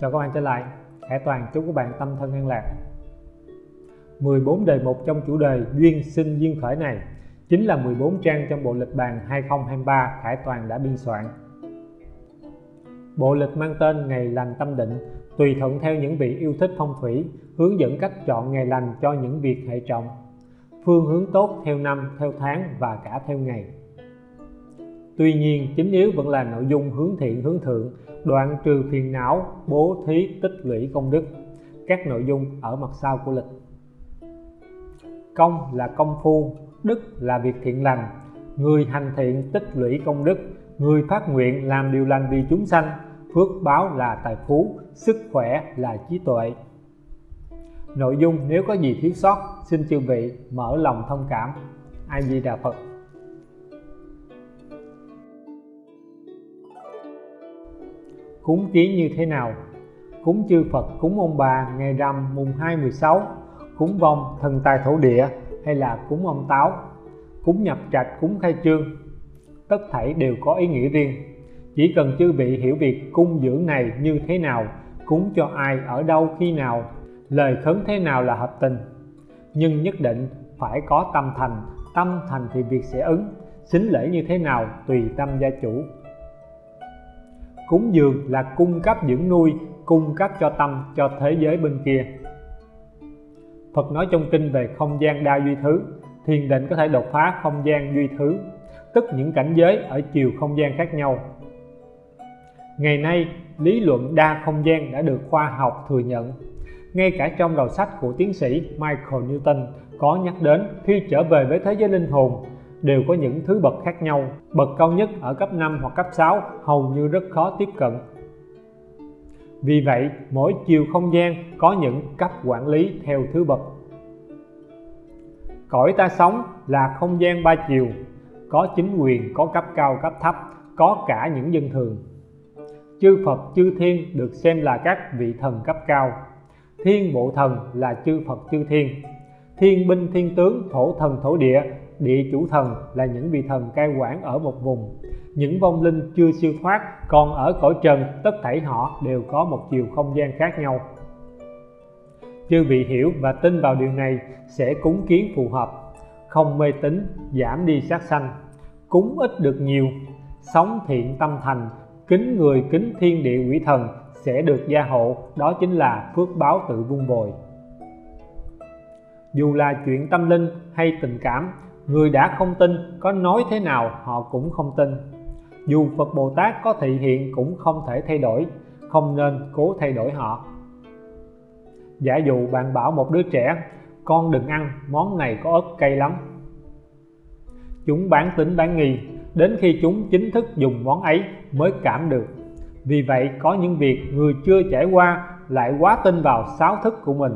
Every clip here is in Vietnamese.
Chào các bạn trở lại. Hải Toàn chúc các bạn tâm thân an lạc. 14 đề mục trong chủ đề duyên sinh duyên khởi này chính là 14 trang trong bộ lịch bàn 2023 Hải Toàn đã biên soạn. Bộ lịch mang tên Ngày lành tâm định tùy thuận theo những vị yêu thích phong thủy hướng dẫn cách chọn ngày lành cho những việc hệ trọng phương hướng tốt theo năm, theo tháng và cả theo ngày. Tuy nhiên, chính yếu vẫn là nội dung hướng thiện, hướng thượng, đoạn trừ phiền não, bố thí, tích lũy công đức. Các nội dung ở mặt sau của lịch. Công là công phu, đức là việc thiện lành. Người hành thiện, tích lũy công đức. Người phát nguyện, làm điều lành vì chúng sanh. Phước báo là tài phú, sức khỏe là trí tuệ. Nội dung, nếu có gì thiếu sót, xin chư vị mở lòng thông cảm. A di đà phật. Cúng kiến như thế nào? Cúng chư Phật, cúng ông bà ngày rằm mùng 2 16 cúng vong thần tài thổ địa hay là cúng ông táo? Cúng nhập trạch, cúng khai trương, tất thảy đều có ý nghĩa riêng. Chỉ cần chư vị hiểu việc cung dưỡng này như thế nào, cúng cho ai, ở đâu, khi nào, lời khấn thế nào là hợp tình. Nhưng nhất định phải có tâm thành tâm thành thì việc sẽ ứng xính lễ như thế nào tùy tâm gia chủ cúng dường là cung cấp dưỡng nuôi, cung cấp cho tâm, cho thế giới bên kia. Phật nói trong kinh về không gian đa duy thứ, thiền định có thể đột phá không gian duy thứ, tức những cảnh giới ở chiều không gian khác nhau. Ngày nay, lý luận đa không gian đã được khoa học thừa nhận. Ngay cả trong đầu sách của tiến sĩ Michael Newton có nhắc đến khi trở về với thế giới linh hồn đều có những thứ bậc khác nhau. Bậc cao nhất ở cấp 5 hoặc cấp 6 hầu như rất khó tiếp cận. Vì vậy, mỗi chiều không gian có những cấp quản lý theo thứ bậc. Cõi ta sống là không gian ba chiều. Có chính quyền, có cấp cao, cấp thấp, có cả những dân thường. Chư Phật, chư Thiên được xem là các vị thần cấp cao. Thiên bộ thần là chư Phật, chư Thiên. Thiên binh, thiên tướng, thổ thần, thổ địa địa chủ thần là những vị thần cai quản ở một vùng. Những vong linh chưa siêu thoát còn ở cõi trần, tất thảy họ đều có một chiều không gian khác nhau. Chư vị hiểu và tin vào điều này sẽ cúng kiến phù hợp. Không mê tín, giảm đi sát sanh. Cúng ít được nhiều, sống thiện tâm thành, kính người kính thiên địa quỷ thần sẽ được gia hộ. Đó chính là phước báo tự vun bồi dù là chuyện tâm linh hay tình cảm người đã không tin, có nói thế nào, họ cũng không tin. Dù Phật Bồ Tát có thị hiện cũng không thể thay đổi, không nên cố thay đổi họ. Giả dụ bạn bảo một đứa trẻ, con đừng ăn, món này có ớt cay lắm. Chúng bán tính bán nghi, đến khi chúng chính thức dùng món ấy mới cảm được. Vì vậy, có những việc người chưa trải qua lại quá tin vào sáu thức của mình,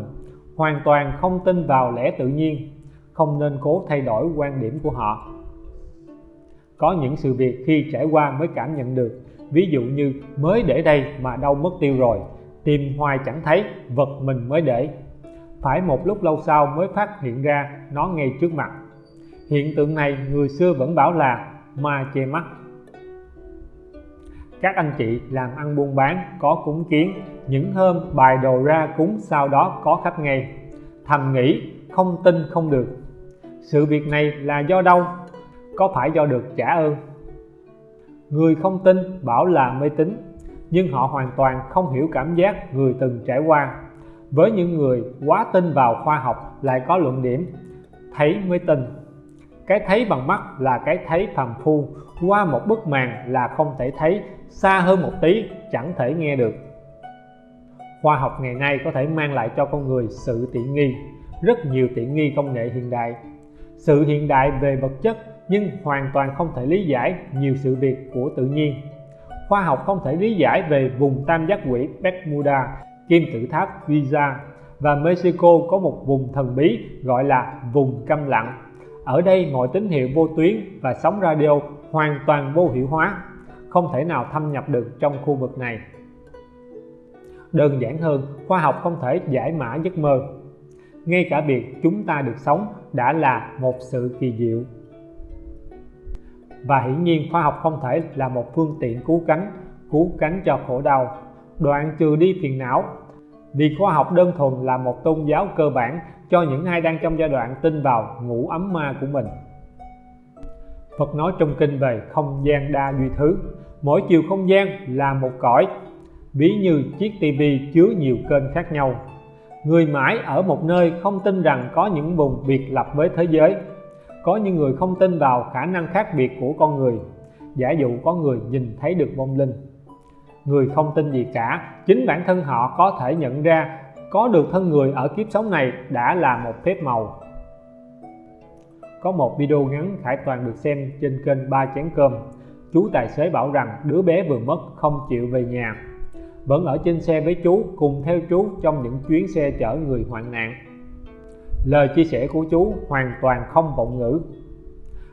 hoàn toàn không tin vào lẽ tự nhiên không nên cố thay đổi quan điểm của họ. Có những sự việc khi trải qua mới cảm nhận được, ví dụ như mới để đây mà đâu mất tiêu rồi, tìm hoài chẳng thấy, vật mình mới để. Phải một lúc lâu sau mới phát hiện ra nó ngay trước mặt. Hiện tượng này người xưa vẫn bảo là ma che mắt. Các anh chị làm ăn buôn bán, có cúng kiến, những hôm bài đồ ra cúng sau đó có khách ngay thầm nghĩ, không tin không được sự việc này là do đâu? Có phải do được trả ơn? Người không tin bảo là mê tín, nhưng họ hoàn toàn không hiểu cảm giác người từng trải qua. Với những người quá tin vào khoa học lại có luận điểm, thấy mới tin cái thấy bằng mắt là cái thấy phàm phu, qua một bức màn là không thể thấy, xa hơn một tí chẳng thể nghe được. Khoa học ngày nay có thể mang lại cho con người sự tiện nghi, rất nhiều tiện nghi công nghệ hiện đại sự hiện đại về vật chất nhưng hoàn toàn không thể lý giải nhiều sự việc của tự nhiên. Khoa học không thể lý giải về vùng tam giác quỷ Bermuda, kim tự tháp Giza và Mexico có một vùng thần bí gọi là vùng câm lặng. Ở đây mọi tín hiệu vô tuyến và sóng radio hoàn toàn vô hiệu hóa, không thể nào thâm nhập được trong khu vực này. Đơn giản hơn, khoa học không thể giải mã giấc mơ ngay cả việc chúng ta được sống đã là một sự kỳ diệu. Và hiển nhiên khoa học không thể là một phương tiện cứu cánh cứu cánh cho khổ đau. Đoạn trừ đi phiền não. Vì khoa học đơn thuần là một tôn giáo cơ bản cho những ai đang trong giai đoạn tin vào ngũ ấm ma của mình. Phật nói trong kinh về không gian đa duy thứ, mỗi chiều không gian là một cõi. Ví như chiếc tivi chứa nhiều kênh khác nhau người mãi ở một nơi không tin rằng có những vùng biệt lập với thế giới. Có những người không tin vào khả năng khác biệt của con người. Giả dụ có người nhìn thấy được vong linh. Người không tin gì cả, chính bản thân họ có thể nhận ra, có được thân người ở kiếp sống này đã là một phép màu. Có một video ngắn Khải Toàn được xem trên kênh ba chén cơm. Chú tài xế bảo rằng đứa bé vừa mất không chịu về nhà vẫn ở trên xe với chú, cùng theo chú trong những chuyến xe chở người hoạn nạn. Lời chia sẻ của chú hoàn toàn không vọng ngữ.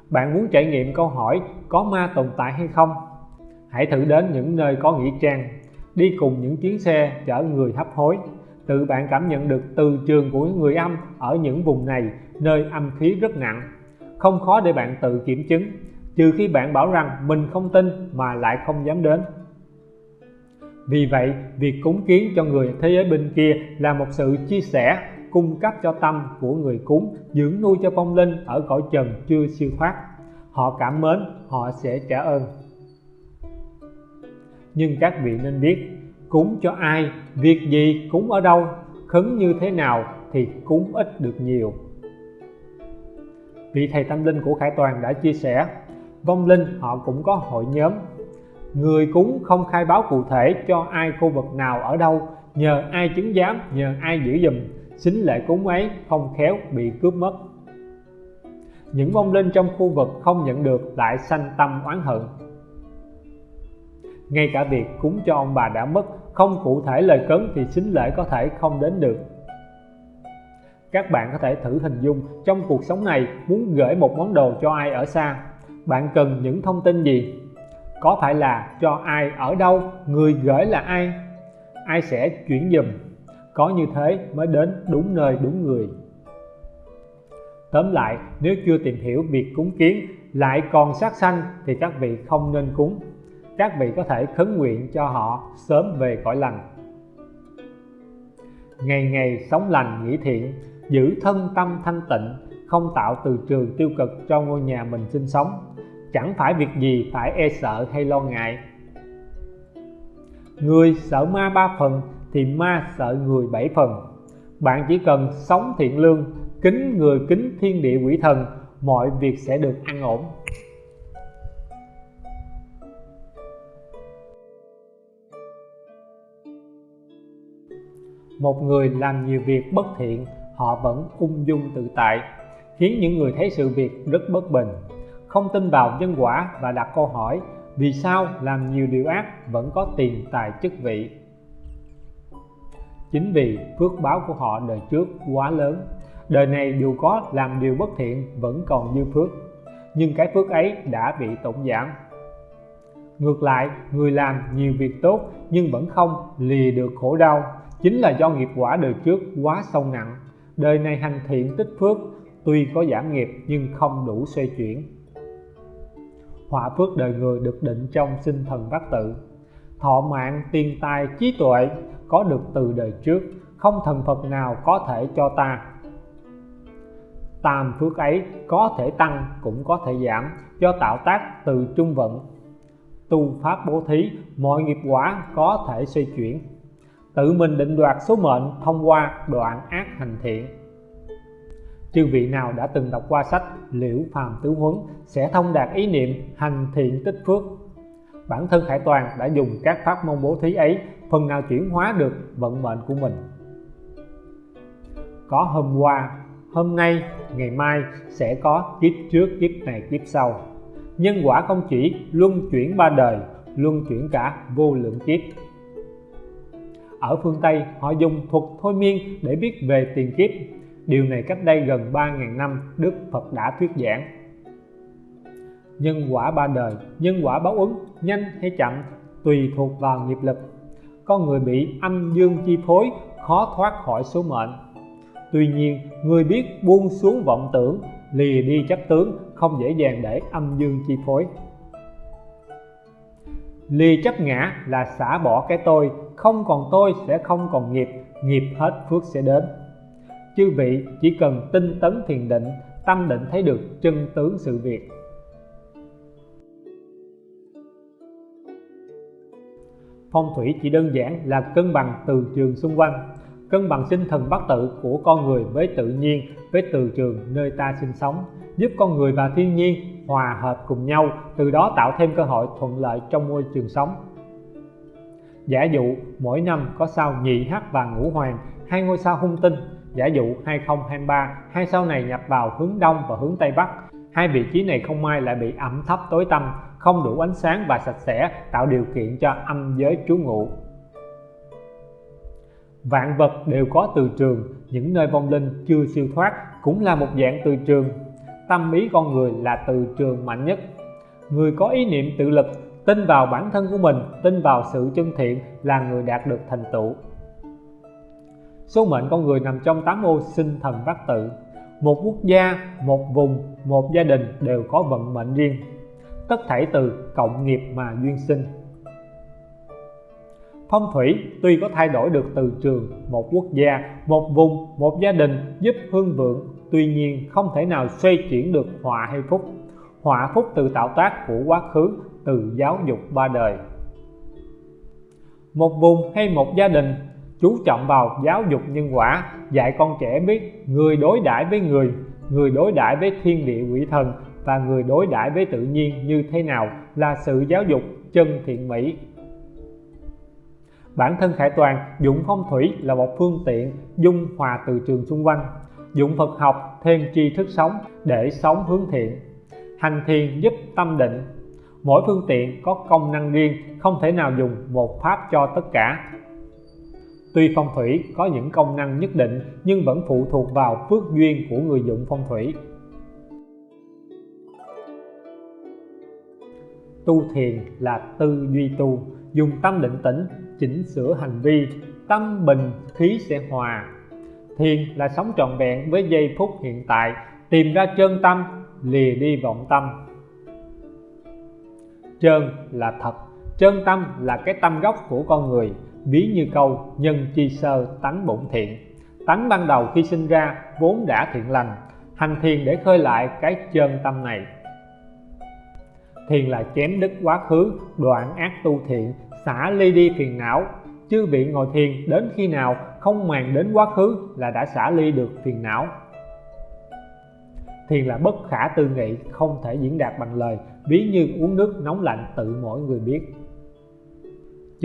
Bạn muốn trải nghiệm câu hỏi có ma tồn tại hay không? Hãy thử đến những nơi có nghĩa trang, đi cùng những chuyến xe chở người hấp hối. Tự bạn cảm nhận được từ trường của người âm ở những vùng này, nơi âm khí rất nặng. Không khó để bạn tự kiểm chứng, trừ khi bạn bảo rằng mình không tin mà lại không dám đến vì vậy, việc cúng kiến cho người thế giới bên kia là một sự chia sẻ, cung cấp cho tâm của người cúng, dưỡng nuôi cho vong linh ở cõi trần chưa siêu thoát. Họ cảm mến, họ sẽ trả ơn. Nhưng các vị nên biết, cúng cho ai, việc gì, cúng ở đâu, khấn như thế nào thì cúng ít được nhiều. Vị thầy tâm linh của Khải Toàn đã chia sẻ, vong linh họ cũng có hội nhóm người cúng không khai báo cụ thể cho ai khu vực nào ở đâu, nhờ ai chứng giám, nhờ ai giữ giùm. Xính lễ cúng ấy không khéo bị cướp mất. Những vong linh trong khu vực không nhận được lại sanh tâm oán hận. Ngay cả việc cúng cho ông bà đã mất, không cụ thể lời cấn thì xính lễ có thể không đến được. Các bạn có thể thử hình dung, trong cuộc sống này, muốn gửi một món đồ cho ai ở xa, bạn cần những thông tin gì? Có phải là cho ai ở đâu, người gửi là ai? Ai sẽ chuyển dùm có như thế mới đến đúng nơi đúng người. Tóm lại, nếu chưa tìm hiểu việc cúng kiến, lại còn sát sanh thì các vị không nên cúng. Các vị có thể khấn nguyện cho họ sớm về cõi lành. Ngày ngày sống lành nghĩ thiện, giữ thân tâm thanh tịnh, không tạo từ trường tiêu cực cho ngôi nhà mình sinh sống chẳng phải việc gì phải e sợ hay lo ngại. Người sợ ma ba phần thì ma sợ người bảy phần. Bạn chỉ cần sống thiện lương, kính người kính thiên địa quỷ thần, mọi việc sẽ được an ổn. Một người làm nhiều việc bất thiện, họ vẫn ung dung tự tại, khiến những người thấy sự việc rất bất bình không tin vào nhân quả và đặt câu hỏi, vì sao làm nhiều điều ác vẫn có tiền, tài, chức vị? Chính vì phước báo của họ đời trước quá lớn. Đời này dù có làm điều bất thiện vẫn còn dư phước. Nhưng cái phước ấy đã bị tổn giảm. Ngược lại, người làm nhiều việc tốt nhưng vẫn không lìa được khổ đau, chính là do nghiệp quả đời trước quá sâu nặng. Đời này hành thiện tích phước, tuy có giảm nghiệp nhưng không đủ xoay chuyển họa phước đời người được định trong sinh thần bát tự. Thọ mạng, tiền tài, trí tuệ có được từ đời trước, không thần Phật nào có thể cho ta. Tam phước ấy có thể tăng, cũng có thể giảm, do tạo tác từ trung vận. Tu pháp bố thí, mọi nghiệp quả có thể xoay chuyển. Tự mình định đoạt số mệnh thông qua đoạn ác hành thiện chư vị nào đã từng đọc qua sách liễu phàm tứ huấn sẽ thông đạt ý niệm hành thiện tích phước. Bản thân Khải Toàn đã dùng các pháp môn bố thí ấy, phần nào chuyển hóa được vận mệnh của mình. Có hôm qua, hôm nay, ngày mai sẽ có kiếp trước, kiếp này, kiếp sau. Nhân quả không chỉ luân chuyển ba đời, luân chuyển cả vô lượng kiếp. Ở phương Tây, họ dùng thuật thôi miên để biết về tiền kiếp điều này cách đây gần 3.000 năm, Đức Phật đã thuyết giảng. Nhân quả ba đời, nhân quả báo ứng, nhanh hay chậm, tùy thuộc vào nghiệp lực. Con người bị âm dương chi phối, khó thoát khỏi số mệnh. Tuy nhiên, người biết buông xuống vọng tưởng, lìa đi chấp tướng, không dễ dàng để âm dương chi phối. Lìa chấp ngã là xả bỏ cái tôi, không còn tôi sẽ không còn nghiệp nghiệp hết phước sẽ đến chư vị chỉ cần tinh tấn thiền định, tâm định thấy được chân tướng sự việc. Phong thủy chỉ đơn giản là cân bằng từ trường xung quanh, cân bằng sinh thần bát tự của con người với tự nhiên, với từ trường nơi ta sinh sống, giúp con người và thiên nhiên hòa hợp cùng nhau, từ đó tạo thêm cơ hội thuận lợi trong môi trường sống. Giả dụ, mỗi năm có sao nhị hắc và ngũ hoàng, hai ngôi sao hung tinh giả dụ 2023 hai sao này nhập vào hướng đông và hướng tây bắc. Hai vị trí này không may lại bị ẩm thấp tối tăm, không đủ ánh sáng và sạch sẽ, tạo điều kiện cho âm giới trú ngụ. Vạn vật đều có từ trường, những nơi vong linh chưa siêu thoát cũng là một dạng từ trường. Tâm ý con người là từ trường mạnh nhất. Người có ý niệm tự lực, tin vào bản thân của mình, tin vào sự chân thiện là người đạt được thành tựu số mệnh con người nằm trong tám ô sinh thần bát tự. Một quốc gia, một vùng, một gia đình đều có vận mệnh riêng. Tất thảy từ cộng nghiệp mà duyên sinh. Phong thủy tuy có thay đổi được từ trường, một quốc gia, một vùng, một gia đình giúp hương vượng, tuy nhiên không thể nào xoay chuyển được họa hay phúc. Họa phúc từ tạo tác của quá khứ, từ giáo dục ba đời. Một vùng hay một gia đình chú trọng vào giáo dục nhân quả, dạy con trẻ biết người đối đãi với người người đối đãi với thiên địa quỷ thần và người đối đãi với tự nhiên như thế nào là sự giáo dục chân thiện mỹ. Bản thân khải toàn dụng phong thủy là một phương tiện dung hòa từ trường xung quanh. Dụng Phật học thêm tri thức sống để sống hướng thiện, hành thiền giúp tâm định. Mỗi phương tiện có công năng riêng, không thể nào dùng một pháp cho tất cả tuy phong thủy có những công năng nhất định, nhưng vẫn phụ thuộc vào phước duyên của người dụng phong thủy. Tu thiền là tư duy tu, dùng tâm định tĩnh, chỉnh sửa hành vi, tâm bình, khí sẽ hòa. Thiền là sống trọn vẹn với giây phút hiện tại, tìm ra chân tâm, lìa đi vọng tâm. Chân là thật, chân tâm là cái tâm gốc của con người ví như câu, nhân chi sơ tánh bổn thiện. Tánh ban đầu khi sinh ra vốn đã thiện lành, hành thiền để khơi lại cái chân tâm này. Thiền là chém đứt quá khứ, đoạn ác tu thiện, xả ly đi phiền não. Chư vị ngồi thiền đến khi nào không màng đến quá khứ là đã xả ly được phiền não. Thiền là bất khả tư nghị, không thể diễn đạt bằng lời. Ví như uống nước nóng lạnh tự mỗi người biết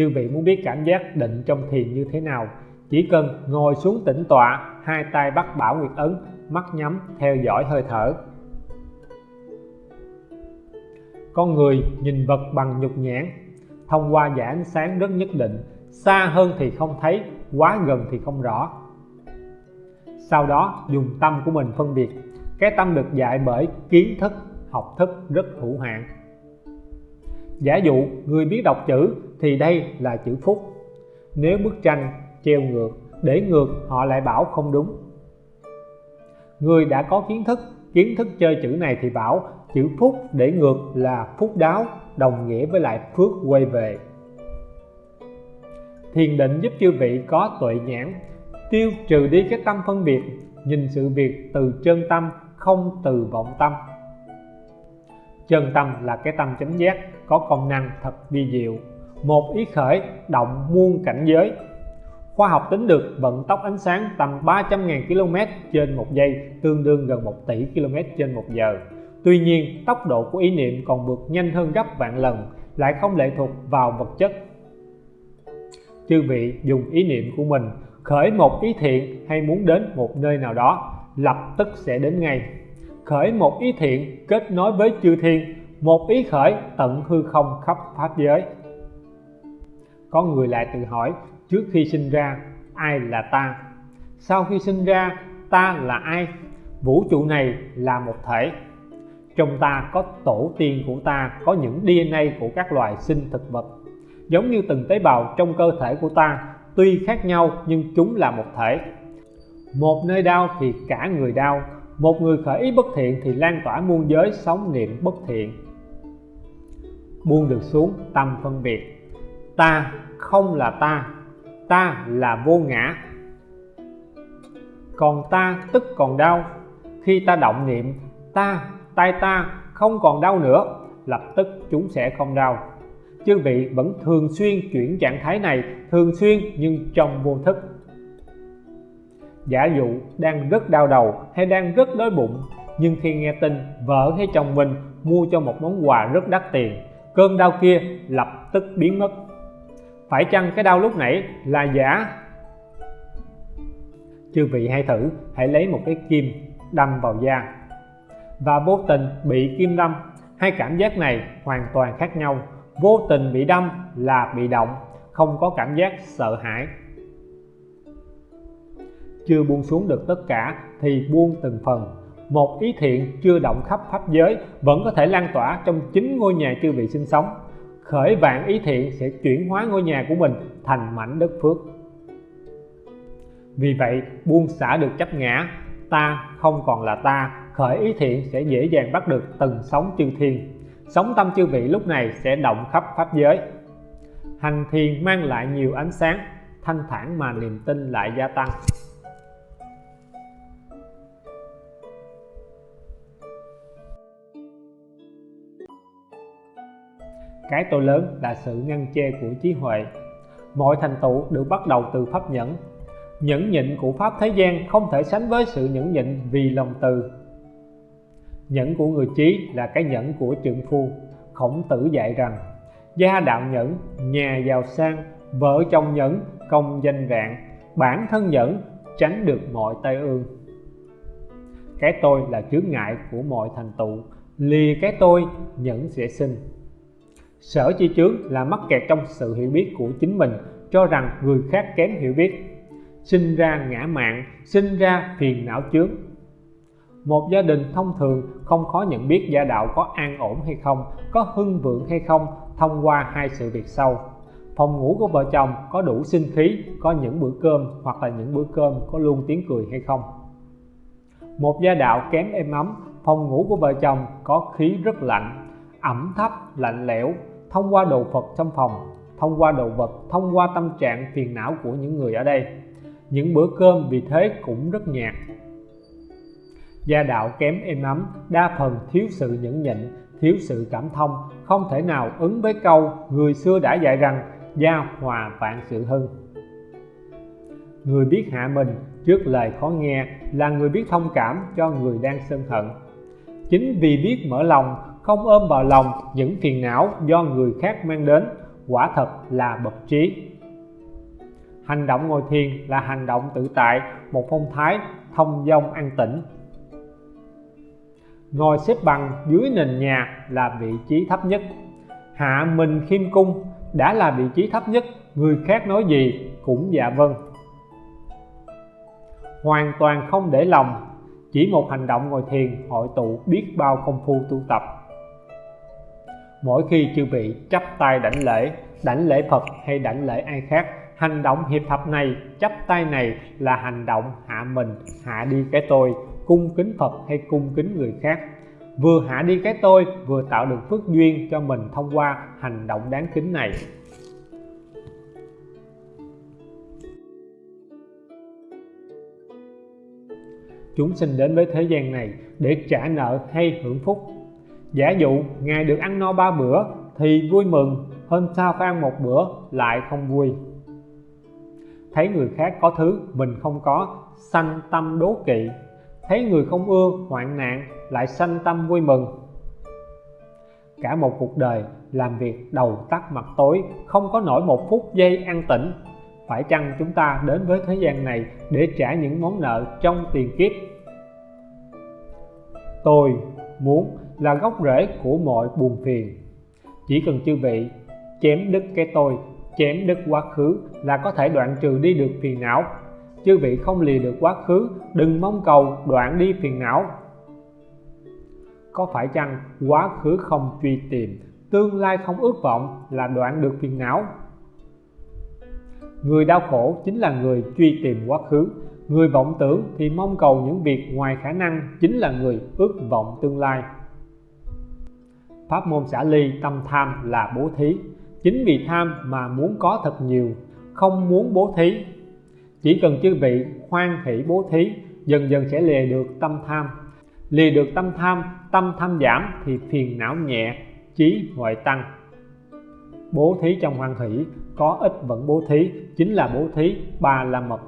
chư vị muốn biết cảm giác định trong thiền như thế nào, chỉ cần ngồi xuống tĩnh tọa, hai tay bắt bảo nguyệt ấn, mắt nhắm, theo dõi hơi thở. Con người nhìn vật bằng nhục nhãn, thông qua dải ánh sáng rất nhất định, xa hơn thì không thấy, quá gần thì không rõ. Sau đó, dùng tâm của mình phân biệt, cái tâm được dạy bởi kiến thức, học thức rất hữu hạn. Giả dụ, người biết đọc chữ thì đây là chữ phúc. Nếu bức tranh treo ngược, để ngược, họ lại bảo không đúng. Người đã có kiến thức kiến thức chơi chữ này thì bảo, chữ phúc để ngược là phúc đáo, đồng nghĩa với lại phước quay về. Thiền định giúp chư vị có tuệ nhãn, tiêu trừ đi cái tâm phân biệt, nhìn sự việc từ chân tâm, không từ vọng tâm. Chân tâm là cái tâm chánh giác, có công năng thật vi diệu một ý khởi động muôn cảnh giới. Khoa học tính được vận tốc ánh sáng tầm 300.000 km trên một giây, tương đương gần 1 tỷ km trên một giờ. Tuy nhiên, tốc độ của ý niệm còn vượt nhanh hơn gấp vạn lần, lại không lệ thuộc vào vật chất. Chư vị dùng ý niệm của mình, khởi một ý thiện hay muốn đến một nơi nào đó, lập tức sẽ đến ngay. Khởi một ý thiện kết nối với chư thiên, một ý khởi tận hư không khắp pháp giới có người lại tự hỏi, trước khi sinh ra, ai là ta? Sau khi sinh ra, ta là ai? Vũ trụ này là một thể. Trong ta có tổ tiên của ta, có những DNA của các loài sinh thực vật. Giống như từng tế bào trong cơ thể của ta, tuy khác nhau nhưng chúng là một thể. Một nơi đau thì cả người đau, một người khởi ý bất thiện thì lan tỏa muôn giới sống niệm bất thiện. Buông được xuống, tâm phân biệt ta không là ta ta là vô ngã. Còn ta tức còn đau. Khi ta động niệm, ta, tay ta không còn đau nữa, lập tức chúng sẽ không đau. Chư vị vẫn thường xuyên chuyển trạng thái này, thường xuyên nhưng trong vô thức. Giả dụ đang rất đau đầu hay đang rất đói bụng, nhưng khi nghe tin vợ hay chồng mình, mua cho một món quà rất đắt tiền, cơn đau kia lập tức biến mất phải chăng cái đau lúc nãy là giả? Chư vị hãy thử, hãy lấy một cái kim đâm vào da. Và vô tình bị kim đâm, hai cảm giác này hoàn toàn khác nhau. Vô tình bị đâm là bị động, không có cảm giác sợ hãi. Chưa buông xuống được tất cả thì buông từng phần. Một ý thiện chưa động khắp pháp giới vẫn có thể lan tỏa trong chính ngôi nhà chư vị sinh sống khởi vạn ý thiện sẽ chuyển hóa ngôi nhà của mình thành mảnh đất phước. Vì vậy, buông xả được chấp ngã, ta không còn là ta, khởi ý thiện sẽ dễ dàng bắt được từng sóng chư thiên. Sóng tâm chư vị lúc này sẽ động khắp pháp giới. Hành thiền mang lại nhiều ánh sáng, thanh thản mà niềm tin lại gia tăng. Cái tôi lớn là sự ngăn che của trí huệ. Mọi thành tựu được bắt đầu từ pháp nhẫn. Nhẫn nhịn của pháp thế gian không thể sánh với sự nhẫn nhịn vì lòng từ. Nhẫn của người trí là cái nhẫn của trượng phu. Khổng tử dạy rằng, gia đạo nhẫn, nhà giàu sang, vợ chồng nhẫn, công danh vạn. Bản thân nhẫn, tránh được mọi tai ương. Cái tôi là chướng ngại của mọi thành tựu. Lìa cái tôi, nhẫn sẽ sinh sở chi chướng là mắc kẹt trong sự hiểu biết của chính mình, cho rằng người khác kém hiểu biết. Sinh ra ngã mạn, sinh ra phiền não chướng. Một gia đình thông thường không khó nhận biết gia đạo có an ổn hay không, có hưng vượng hay không thông qua hai sự việc sau. Phòng ngủ của vợ chồng có đủ sinh khí, có những bữa cơm hoặc là những bữa cơm có luôn tiếng cười hay không. Một gia đạo kém êm ấm, phòng ngủ của vợ chồng có khí rất lạnh, ẩm thấp, lạnh lẽo thông qua đồ Phật trong phòng, thông qua đồ vật, thông qua tâm trạng phiền não của những người ở đây. Những bữa cơm vì thế cũng rất nhạt. Gia đạo kém êm ấm, đa phần thiếu sự nhẫn nhịn, thiếu sự cảm thông, không thể nào ứng với câu người xưa đã dạy rằng, gia hòa vạn sự hưng người biết hạ mình trước lời khó nghe là người biết thông cảm cho người đang sân hận. Chính vì biết mở lòng không ôm vào lòng những phiền não do người khác mang đến, quả thật là bậc trí. Hành động ngồi thiền là hành động tự tại, một phong thái thông dong an tĩnh. Ngồi xếp bằng dưới nền nhà là vị trí thấp nhất. Hạ mình khiêm cung đã là vị trí thấp nhất, người khác nói gì cũng dạ vâng. Hoàn toàn không để lòng, chỉ một hành động ngồi thiền hội tụ biết bao công phu tu tập mỗi khi chư vị chắp tay đảnh lễ đảnh lễ Phật hay đảnh lễ ai khác, hành động hiệp thập này, chắp tay này là hành động hạ mình, hạ đi cái tôi, cung kính Phật hay cung kính người khác. Vừa hạ đi cái tôi, vừa tạo được phước duyên cho mình thông qua hành động đáng kính này. Chúng sinh đến với thế gian này để trả nợ hay hưởng phúc giả dụ, ngài được ăn no ba bữa thì vui mừng, hôm sau phải ăn một bữa lại không vui. Thấy người khác có thứ mình không có, sanh tâm đố kỵ. Thấy người không ưa, hoạn nạn, lại sanh tâm vui mừng. Cả một cuộc đời làm việc đầu tắt mặt tối, không có nổi một phút giây an tĩnh. Phải chăng chúng ta đến với thế gian này để trả những món nợ trong tiền kiếp? Tôi muốn là gốc rễ của mọi buồn phiền. Chỉ cần chư vị chém đứt cái tôi, chém đứt quá khứ là có thể đoạn trừ đi được phiền não. Chư vị không lìa được quá khứ, đừng mong cầu đoạn đi phiền não. Có phải chăng quá khứ không truy tìm, tương lai không ước vọng là đoạn được phiền não? Người đau khổ chính là người truy tìm quá khứ. Người vọng tưởng thì mong cầu những việc ngoài khả năng chính là người ước vọng tương lai pháp môn xả ly, tâm tham là bố thí. Chính vì tham mà muốn có thật nhiều, không muốn bố thí. Chỉ cần chư vị hoan hỷ bố thí, dần dần sẽ lìa được tâm tham. Lìa được tâm tham tâm tham giảm thì phiền não nhẹ trí huệ tăng. Bố thí trong hoan hỷ, có ít vẫn bố thí, chính là bố thí ba la mật.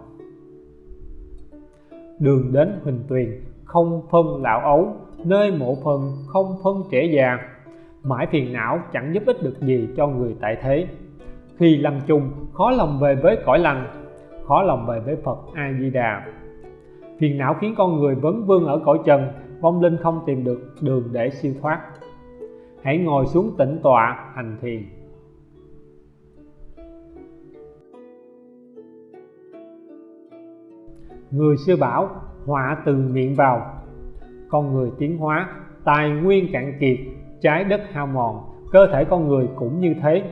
Đường đến huỳnh tuyền, không phân lão ấu, nơi mộ phần không phân trẻ già mãi phiền não, chẳng giúp ích được gì cho người tại thế. Khi lâm chung, khó lòng về với cõi lành, khó lòng về với Phật A Di Đà phiền não khiến con người vấn vương ở cõi trần, vong linh không tìm được đường để siêu thoát. Hãy ngồi xuống tĩnh tọa, hành thiền. Người xưa bảo, họa từ miệng vào. Con người tiến hóa, tài nguyên cạn kiệt trái đất hao mòn, cơ thể con người cũng như thế.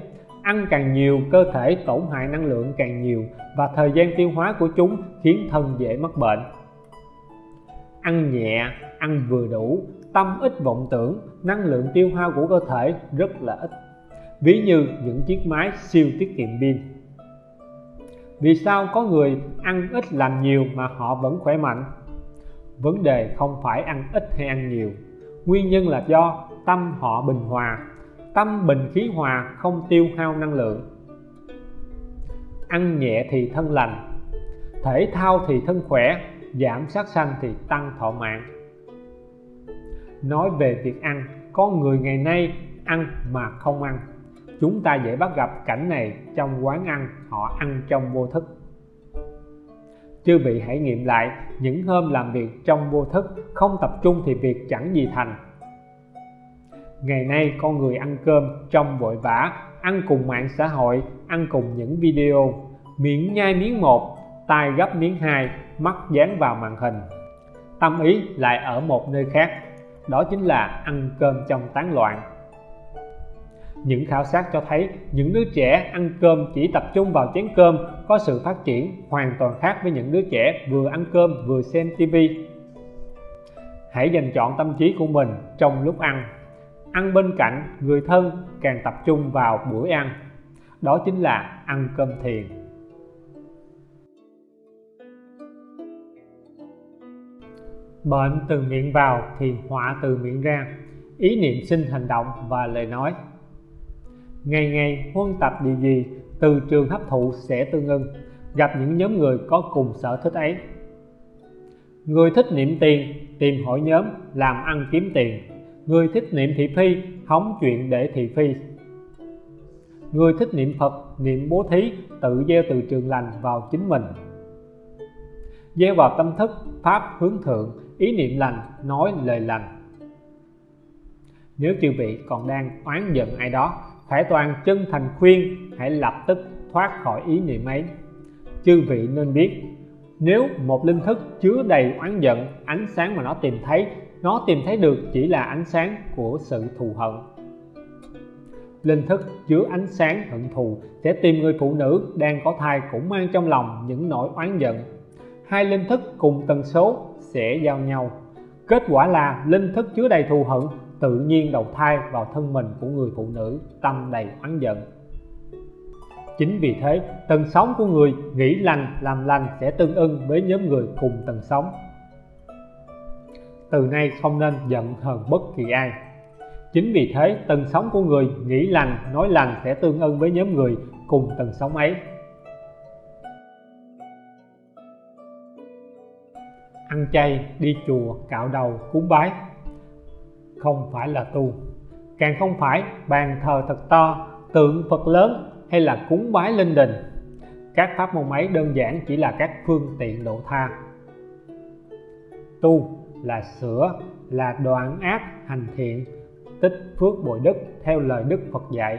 Ăn càng nhiều, cơ thể tổn hại năng lượng càng nhiều và thời gian tiêu hóa của chúng khiến thân dễ mắc bệnh. Ăn nhẹ, ăn vừa đủ, tâm ít vọng tưởng, năng lượng tiêu hao của cơ thể rất là ít. Ví như những chiếc máy siêu tiết kiệm pin. Vì sao có người ăn ít làm nhiều mà họ vẫn khỏe mạnh? Vấn đề không phải ăn ít hay ăn nhiều. Nguyên nhân là do tâm họ bình hòa. Tâm bình khí hòa, không tiêu hao năng lượng. Ăn nhẹ thì thân lành, thể thao thì thân khỏe, giảm sát sanh thì tăng thọ mạng. Nói về việc ăn con người ngày nay ăn mà không ăn. Chúng ta dễ bắt gặp cảnh này trong quán ăn, họ ăn trong vô thức. Chư vị hãy nghiệm lại, những hôm làm việc trong vô thức, không tập trung thì việc chẳng gì thành ngày nay con người ăn cơm trong vội vã, ăn cùng mạng xã hội, ăn cùng những video miệng nhai miếng một, tai gấp miếng hai, mắt dán vào màn hình tâm ý lại ở một nơi khác, đó chính là ăn cơm trong tán loạn những khảo sát cho thấy những đứa trẻ ăn cơm chỉ tập trung vào chén cơm có sự phát triển hoàn toàn khác với những đứa trẻ vừa ăn cơm vừa xem TV. Hãy dành chọn tâm trí của mình trong lúc ăn. Ăn bên cạnh người thân càng tập trung vào bữa ăn. Đó chính là ăn cơm thiền. Bệnh từ miệng vào thì họa từ miệng ra. Ý niệm sinh hành động và lời nói ngày ngày huân tập điều gì, từ trường hấp thụ sẽ tương ưng, gặp những nhóm người có cùng sở thích ấy người thích niệm tiền, tìm hội nhóm làm ăn kiếm tiền người thích niệm thị phi hóng chuyện để thị phi. Người thích niệm Phật niệm bố thí tự gieo từ trường lành vào chính mình. Gieo vào tâm thức pháp hướng thượng ý niệm lành nói lời lành. Nếu chư vị còn đang oán giận ai đó Khải Toàn chân thành khuyên hãy lập tức thoát khỏi ý niệm ấy. Chư vị nên biết, nếu một linh thức chứa đầy oán giận, ánh sáng mà nó tìm thấy, nó tìm thấy được chỉ là ánh sáng của sự thù hận. Linh thức chứa ánh sáng hận thù sẽ tìm người phụ nữ đang có thai cũng mang trong lòng những nỗi oán giận. Hai linh thức cùng tần số sẽ giao nhau. Kết quả là linh thức chứa đầy thù hận tự nhiên đầu thai vào thân mình của người phụ nữ, tâm đầy oán giận chính vì thế, tần sóng của người nghĩ lành, làm lành sẽ tương ưng với nhóm người cùng tần sóng từ nay không nên giận hờn bất kỳ ai. Chính vì thế, tần sống của người nghĩ lành, nói lành sẽ tương ưng với nhóm người cùng tần sống ấy. Ăn chay, đi chùa, cạo đầu, cúng bái. Không phải là tu. Càng không phải, bàn thờ thật to, tượng Phật lớn hay là cúng bái linh đình. Các pháp môn ấy đơn giản chỉ là các phương tiện độ tha. Tu là sửa, là đoạn ác hành thiện, tích phước bồi đức theo lời Đức Phật dạy.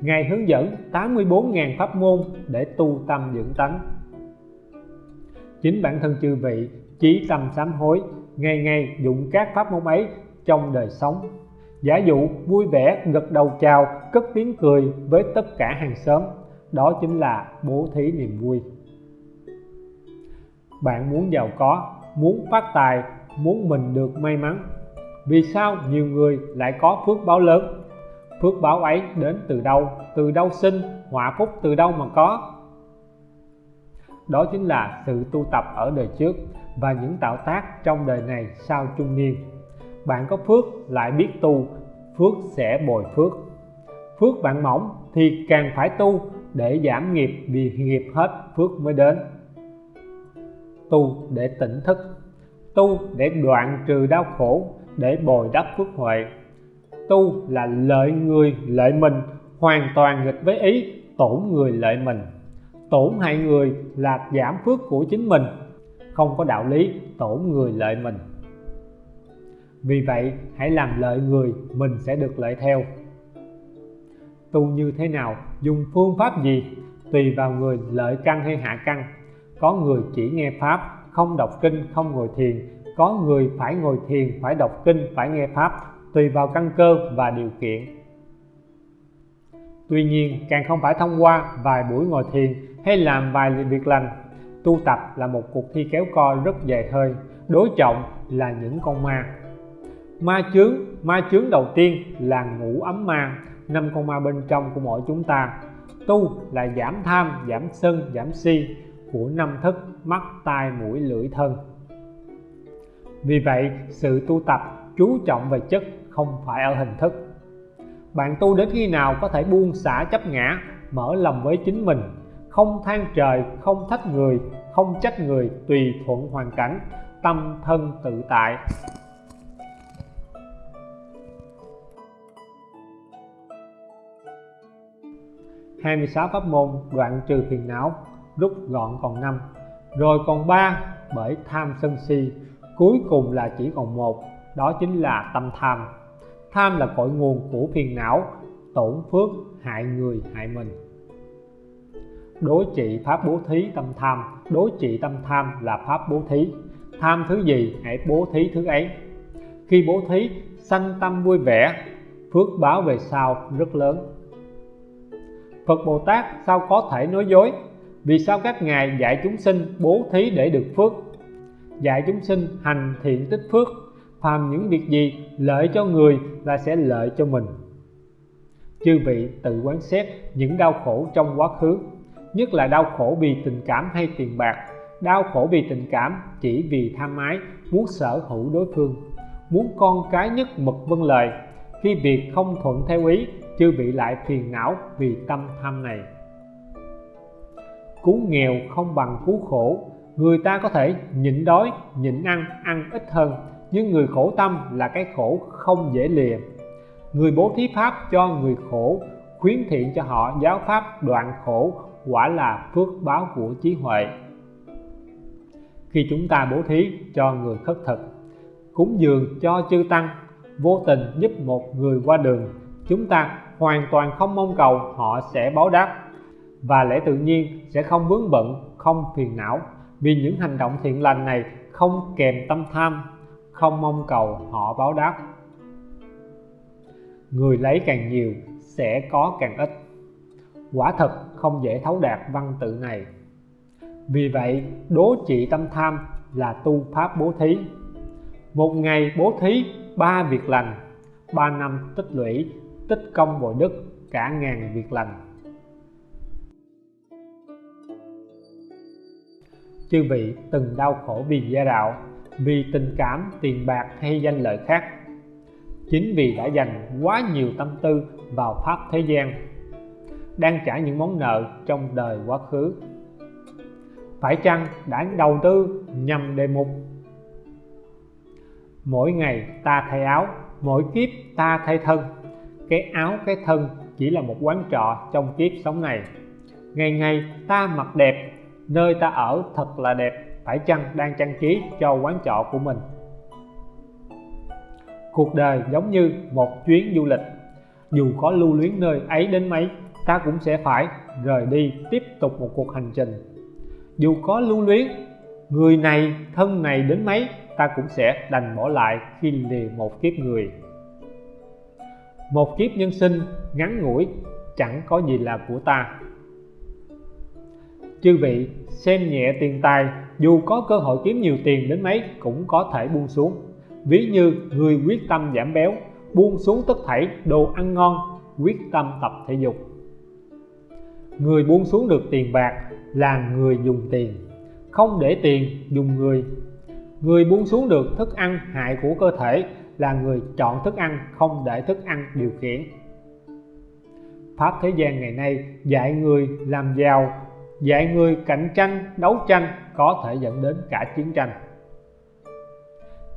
Ngài hướng dẫn 84.000 pháp môn để tu tâm dưỡng tánh. Chính bản thân chư vị, chí tâm sám hối, ngày ngày dụng các pháp môn ấy trong đời sống. Giả dụ vui vẻ gật đầu chào, cất tiếng cười với tất cả hàng xóm, đó chính là bố thí niềm vui. Bạn muốn giàu có, muốn phát tài muốn mình được may mắn. Vì sao nhiều người lại có phước báo lớn? Phước báo ấy đến từ đâu? Từ đâu sinh, họa phúc từ đâu mà có? Đó chính là sự tu tập ở đời trước và những tạo tác trong đời này sau trung niên. Bạn có phước lại biết tu, phước sẽ bồi phước. Phước bạn mỏng thì càng phải tu để giảm nghiệp vì nghiệp hết phước mới đến. Tu để tỉnh thức tu để đoạn trừ đau khổ, để bồi đắp phước huệ. Tu là lợi người lợi mình, hoàn toàn nghịch với ý, tổn người lợi mình. Tổn hại người là giảm phước của chính mình, không có đạo lý tổn người lợi mình. Vì vậy, hãy làm lợi người, mình sẽ được lợi theo. Tu như thế nào, dùng phương pháp gì? Tùy vào người lợi căn hay hạ căn. Có người chỉ nghe pháp không đọc kinh, không ngồi thiền. Có người phải ngồi thiền, phải đọc kinh, phải nghe pháp. Tùy vào căn cơ và điều kiện. Tuy nhiên, càng không phải thông qua vài buổi ngồi thiền hay làm vài việc lành, tu tập là một cuộc thi kéo co rất dài hơi. Đối trọng là những con ma. Ma chướng ma chướng đầu tiên là ngũ ấm ma, năm con ma bên trong của mỗi chúng ta. Tu là giảm tham, giảm sân, giảm si của năm thức, mắt, tai, mũi, lưỡi, thân. Vì vậy, sự tu tập chú trọng về chất không phải ở hình thức. Bạn tu đến khi nào có thể buông xả chấp ngã, mở lòng với chính mình, không than trời, không thách người, không trách người tùy thuận hoàn cảnh, tâm thân tự tại. 26 pháp môn đoạn trừ phiền não rút gọn còn năm, rồi còn ba bởi tham sân si, cuối cùng là chỉ còn một, đó chính là tâm tham. Tham là cội nguồn của phiền não, tổn phước, hại người, hại mình. Đối trị pháp bố thí tâm tham. Đối trị tâm tham là pháp bố thí. Tham thứ gì hãy bố thí thứ ấy. Khi bố thí, sanh tâm vui vẻ, phước báo về sau rất lớn. Phật Bồ Tát sao có thể nói dối? Vì sao các ngài dạy chúng sinh bố thí để được phước? Dạy chúng sinh hành thiện tích phước, phàm những việc gì lợi cho người là sẽ lợi cho mình. Chư vị tự quán xét những đau khổ trong quá khứ, nhất là đau khổ vì tình cảm hay tiền bạc. Đau khổ vì tình cảm chỉ vì tham ái, muốn sở hữu đối phương, muốn con cái nhất mực vâng lời. Khi việc không thuận theo ý, chư vị lại phiền não vì tâm tham này cứu nghèo không bằng cứu khổ. Người ta có thể nhịn đói, nhịn ăn ăn ít hơn, nhưng người khổ tâm là cái khổ không dễ lìa. Người bố thí pháp cho người khổ, khuyến thiện cho họ giáo pháp đoạn khổ, quả là phước báo của trí huệ. Khi chúng ta bố thí cho người khất thực, cúng dường cho chư tăng, vô tình giúp một người qua đường, chúng ta hoàn toàn không mong cầu họ sẽ báo đáp và lẽ tự nhiên sẽ không vướng bận, không phiền não. Vì những hành động thiện lành này không kèm tâm tham, không mong cầu họ báo đáp. Người lấy càng nhiều sẽ có càng ít. Quả thật không dễ thấu đạt văn tự này. Vì vậy, đố trị tâm tham là tu pháp bố thí. Một ngày bố thí ba việc lành, ba năm tích lũy, tích công bội đức, cả ngàn việc lành. Chư vị từng đau khổ vì gia đạo, vì tình cảm, tiền bạc hay danh lợi khác. Chính vì đã dành quá nhiều tâm tư vào pháp thế gian, đang trả những món nợ trong đời quá khứ. Phải chăng đã đầu tư nhằm đề mục? Mỗi ngày ta thay áo, mỗi kiếp ta thay thân. Cái áo, cái thân chỉ là một quán trọ trong kiếp sống này. Ngày ngày ta mặc đẹp nơi ta ở thật là đẹp, phải chăng đang trang trí cho quán trọ của mình? Cuộc đời giống như một chuyến du lịch. Dù có lưu luyến nơi ấy đến mấy, ta cũng sẽ phải rời đi tiếp tục một cuộc hành trình. Dù có lưu luyến, người này, thân này đến mấy, ta cũng sẽ đành bỏ lại khi lìa một kiếp người. Một kiếp nhân sinh ngắn ngủi chẳng có gì là của ta chư vị, xem nhẹ tiền tài, dù có cơ hội kiếm nhiều tiền đến mấy cũng có thể buông xuống. Ví như người quyết tâm giảm béo, buông xuống tất thảy đồ ăn ngon, quyết tâm tập thể dục. Người buông xuống được tiền bạc là người dùng tiền, không để tiền dùng người. Người buông xuống được thức ăn hại của cơ thể là người chọn thức ăn, không để thức ăn điều khiển. Pháp thế gian ngày nay dạy người làm giàu dạy người cạnh tranh, đấu tranh có thể dẫn đến cả chiến tranh.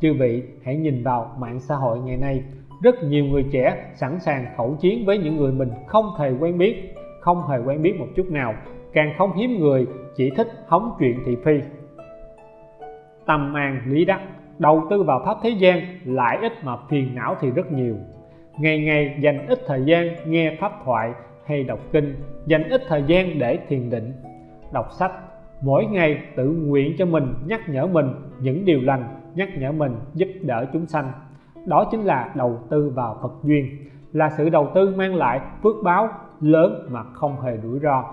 Chư vị, hãy nhìn vào mạng xã hội ngày nay. Rất nhiều người trẻ sẵn sàng khẩu chiến với những người mình không hề quen biết, không hề quen biết một chút nào. Càng không hiếm người, chỉ thích hóng chuyện thị phi. Tâm an lý đắc, đầu tư vào pháp thế gian lại ít mà phiền não thì rất nhiều. Ngày ngày dành ít thời gian nghe pháp thoại hay đọc kinh, dành ít thời gian để thiền định đọc sách. Mỗi ngày tự nguyện cho mình nhắc nhở mình những điều lành, nhắc nhở mình giúp đỡ chúng sanh. Đó chính là đầu tư vào Phật duyên, là sự đầu tư mang lại phước báo lớn mà không hề rủi ro.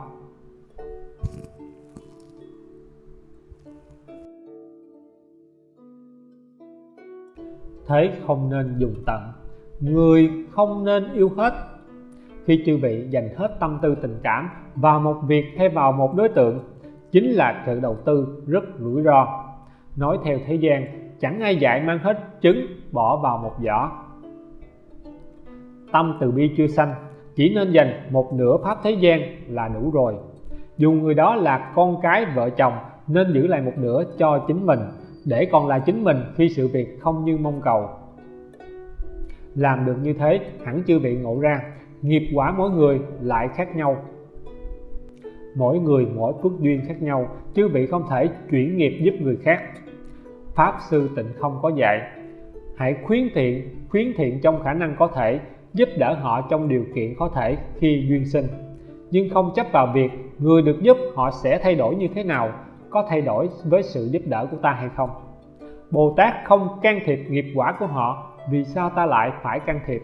Thế không nên dùng tận. Người không nên yêu hết khi chư vị dành hết tâm tư tình cảm vào một việc hay vào một đối tượng, chính là sự đầu tư rất rủi ro. Nói theo thế gian, chẳng ai dạy mang hết trứng bỏ vào một giỏ. Tâm từ bi chưa sanh, chỉ nên dành một nửa pháp thế gian là đủ rồi. Dù người đó là con cái, vợ chồng, nên giữ lại một nửa cho chính mình, để còn là chính mình khi sự việc không như mong cầu. Làm được như thế, hẳn chưa bị ngộ ra nghiệp quả mỗi người lại khác nhau. Mỗi người mỗi phước duyên khác nhau, chứ vị không thể chuyển nghiệp giúp người khác. Pháp sư tịnh không có dạy, hãy khuyến thiện khuyến thiện trong khả năng có thể, giúp đỡ họ trong điều kiện có thể khi duyên sinh. Nhưng không chấp vào việc người được giúp họ sẽ thay đổi như thế nào, có thay đổi với sự giúp đỡ của ta hay không? Bồ Tát không can thiệp nghiệp quả của họ, vì sao ta lại phải can thiệp?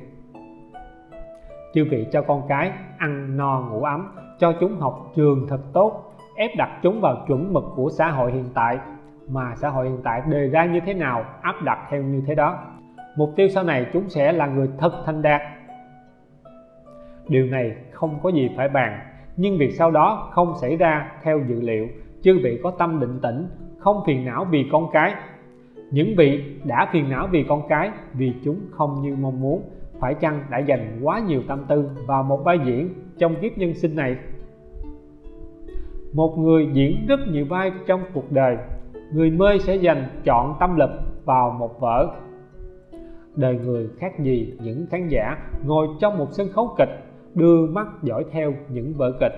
Chư vị cho con cái, ăn no ngủ ấm, cho chúng học trường thật tốt, ép đặt chúng vào chuẩn mực của xã hội hiện tại. Mà xã hội hiện tại đề ra như thế nào, áp đặt theo như thế đó. Mục tiêu sau này chúng sẽ là người thật thành đạt. Điều này không có gì phải bàn, nhưng việc sau đó không xảy ra theo dự liệu, chư vị có tâm định tĩnh, không phiền não vì con cái. Những vị đã phiền não vì con cái, vì chúng không như mong muốn phải chăng đã dành quá nhiều tâm tư vào một vai diễn trong kiếp nhân sinh này? Một người diễn rất nhiều vai trong cuộc đời, người mê sẽ dành chọn tâm lực vào một vở. Đời người khác gì những khán giả ngồi trong một sân khấu kịch đưa mắt dõi theo những vở kịch?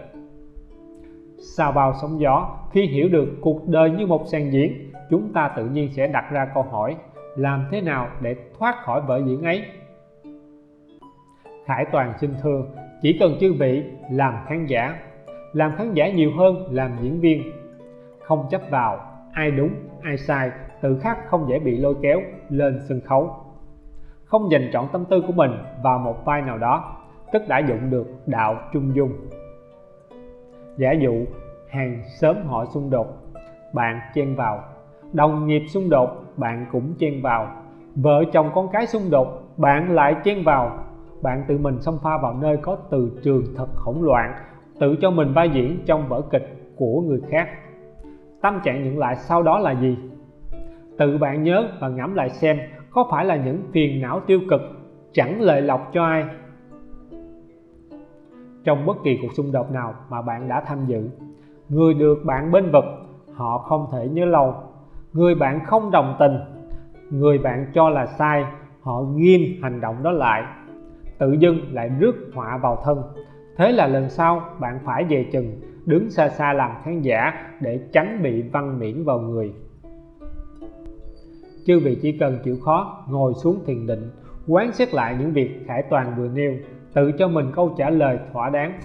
Sao vào sóng gió, khi hiểu được cuộc đời như một sàn diễn, chúng ta tự nhiên sẽ đặt ra câu hỏi, làm thế nào để thoát khỏi vở diễn ấy? Hải Toàn xin thưa chỉ cần chư vị làm khán giả. Làm khán giả nhiều hơn làm diễn viên. Không chấp vào, ai đúng, ai sai tự khắc không dễ bị lôi kéo lên sân khấu. Không dành trọn tâm tư của mình vào một vai nào đó tức đã dụng được đạo trung dung. Giả dụ, hàng sớm họ xung đột, bạn chen vào. Đồng nghiệp xung đột, bạn cũng chen vào. Vợ chồng con cái xung đột, bạn lại chen vào bạn tự mình xông pha vào nơi có từ trường thật hỗn loạn, tự cho mình vai diễn trong vở kịch của người khác. Tâm trạng nhận lại sau đó là gì? Tự bạn nhớ và ngẫm lại xem, có phải là những phiền não tiêu cực chẳng lợi lộc cho ai? Trong bất kỳ cuộc xung đột nào mà bạn đã tham dự, người được bạn bên vực, họ không thể nhớ lâu. Người bạn không đồng tình, người bạn cho là sai, họ nghiêm hành động đó lại tự dưng lại rước họa vào thân. Thế là lần sau, bạn phải về chừng, đứng xa xa làm khán giả để tránh bị văn miễn vào người. Chư vị chỉ cần chịu khó, ngồi xuống thiền định, quán xét lại những việc khải toàn vừa nêu, tự cho mình câu trả lời thỏa đáng.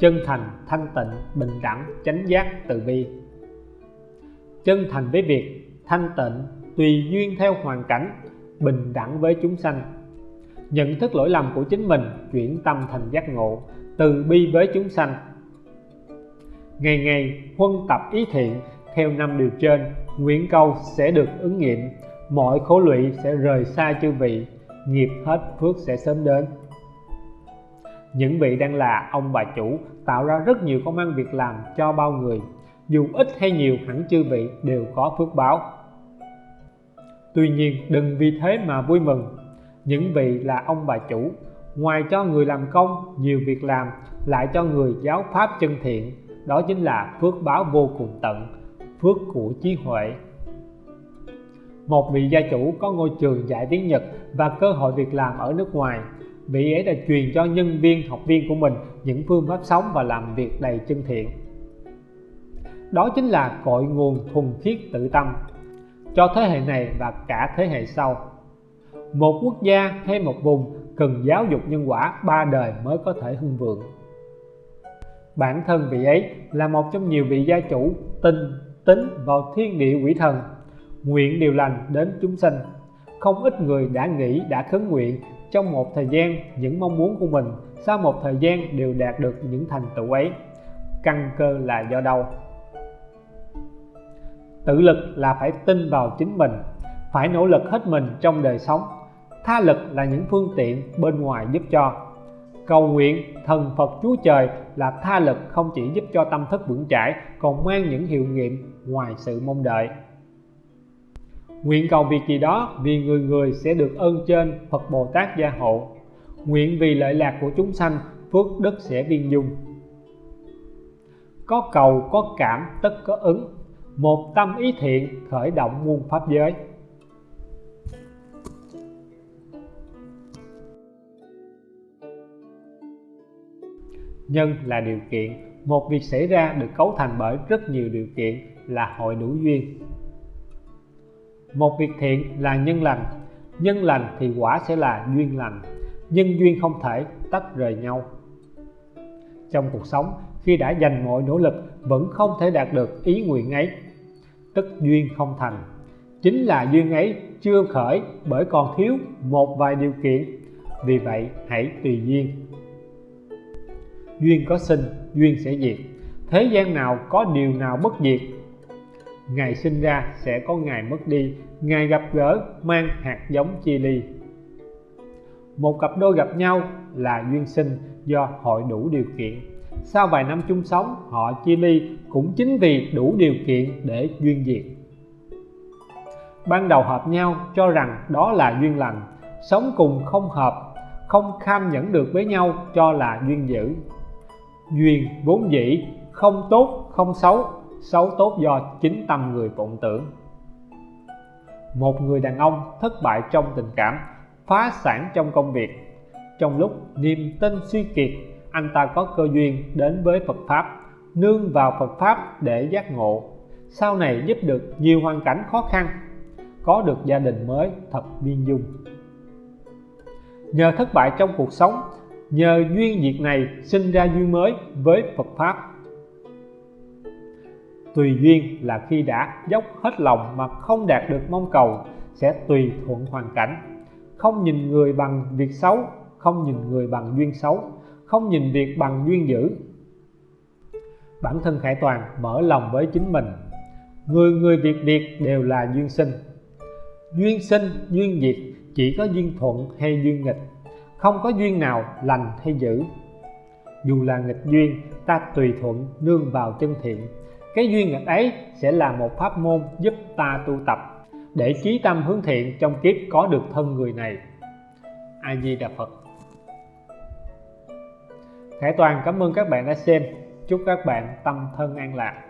Chân thành, thanh tịnh, bình đẳng, chánh giác, từ bi chân thành với việc thanh tịnh, tùy duyên theo hoàn cảnh, bình đẳng với chúng sanh. Nhận thức lỗi lầm của chính mình, chuyển tâm thành giác ngộ, từ bi với chúng sanh. Ngày ngày huân tập ý thiện, theo năm điều trên, nguyện cầu sẽ được ứng nghiệm, mọi khổ lụy sẽ rời xa chư vị, nghiệp hết phước sẽ sớm đến. Những vị đang là ông bà chủ, tạo ra rất nhiều công ăn việc làm cho bao người dù ít hay nhiều hẳn chư vị đều có phước báo. Tuy nhiên, đừng vì thế mà vui mừng. Những vị là ông bà chủ, ngoài cho người làm công, nhiều việc làm, lại cho người giáo pháp chân thiện. Đó chính là phước báo vô cùng tận, phước của trí huệ. Một vị gia chủ có ngôi trường dạy tiếng Nhật và cơ hội việc làm ở nước ngoài. Vị ấy đã truyền cho nhân viên, học viên của mình những phương pháp sống và làm việc đầy chân thiện đó chính là cội nguồn thuần khiết tự tâm cho thế hệ này và cả thế hệ sau. Một quốc gia hay một vùng cần giáo dục nhân quả ba đời mới có thể hưng vượng. Bản thân vị ấy là một trong nhiều vị gia chủ tin tính vào thiên địa quỷ thần, nguyện điều lành đến chúng sinh không ít người đã nghĩ, đã khấn nguyện trong một thời gian những mong muốn của mình, sau một thời gian đều đạt được những thành tựu ấy. Căn cơ là do đâu? Tự lực là phải tin vào chính mình, phải nỗ lực hết mình trong đời sống. Tha lực là những phương tiện bên ngoài giúp cho. Cầu nguyện thần Phật Chúa Trời là tha lực không chỉ giúp cho tâm thức vững chãi, còn mang những hiệu nghiệm ngoài sự mong đợi. Nguyện cầu việc gì đó vì người người sẽ được ơn trên Phật Bồ Tát gia hộ. Nguyện vì lợi lạc của chúng sanh, phước đức sẽ viên dung. Có cầu, có cảm, tất có ứng một tâm ý thiện khởi động muôn pháp giới. Nhân là điều kiện, một việc xảy ra được cấu thành bởi rất nhiều điều kiện là hội đủ duyên. Một việc thiện là nhân lành nhân lành thì quả sẽ là duyên lành, nhân duyên không thể tách rời nhau. Trong cuộc sống, khi đã dành mọi nỗ lực, vẫn không thể đạt được ý nguyện ấy tức duyên không thành. Chính là duyên ấy chưa khởi bởi còn thiếu một vài điều kiện. Vì vậy, hãy tùy duyên. Duyên có sinh, duyên sẽ diệt. Thế gian nào có điều nào bất diệt? Ngày sinh ra sẽ có ngày mất đi. Ngày gặp gỡ mang hạt giống chia ly. Một cặp đôi gặp nhau là duyên sinh do hội đủ điều kiện sau vài năm chung sống, họ chia ly cũng chính vì đủ điều kiện để duyên diệt ban đầu hợp nhau cho rằng đó là duyên lành, sống cùng không hợp, không kham nhẫn được với nhau cho là duyên dữ. Duyên vốn dĩ, không tốt, không xấu xấu tốt do chính tâm người vọng tưởng. Một người đàn ông thất bại trong tình cảm, phá sản trong công việc. Trong lúc niềm tin suy kiệt anh ta có cơ duyên đến với Phật Pháp, nương vào Phật Pháp để giác ngộ. Sau này giúp được nhiều hoàn cảnh khó khăn, có được gia đình mới thật viên dung. Nhờ thất bại trong cuộc sống, nhờ duyên việc này sinh ra duyên mới với Phật Pháp. Tùy duyên là khi đã dốc hết lòng mà không đạt được mong cầu sẽ tùy thuận hoàn cảnh. Không nhìn người bằng việc xấu, không nhìn người bằng duyên xấu không nhìn việc bằng duyên dữ. Bản thân khải toàn mở lòng với chính mình. Người người việc việc đều là duyên sinh. Duyên sinh, duyên diệt chỉ có duyên thuận hay duyên nghịch, không có duyên nào lành hay dữ. Dù là nghịch duyên, ta tùy thuận nương vào chân thiện. Cái duyên nghịch ấy sẽ là một pháp môn giúp ta tu tập, để trí tâm hướng thiện trong kiếp có được thân người này. A di đà phật. Khải Toàn, cảm ơn các bạn đã xem. Chúc các bạn tâm thân an lạc.